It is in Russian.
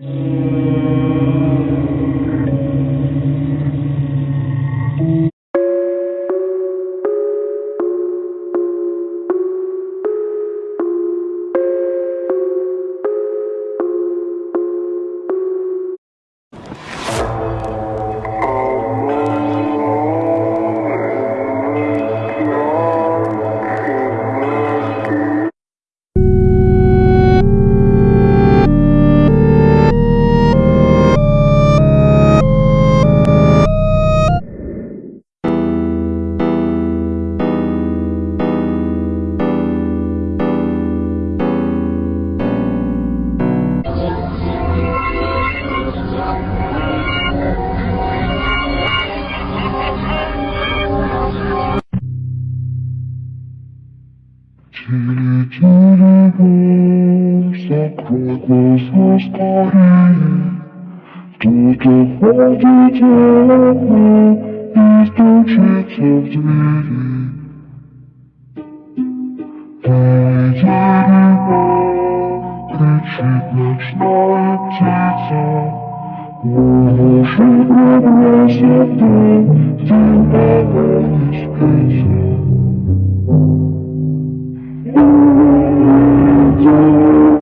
Mm-hmm. Телеграмм, закрой глаза скорее. Тут уходите одна и стучится в двери. Ты дерево, кричит ночная птица, Мужик пробросит дом, ты мало не спит.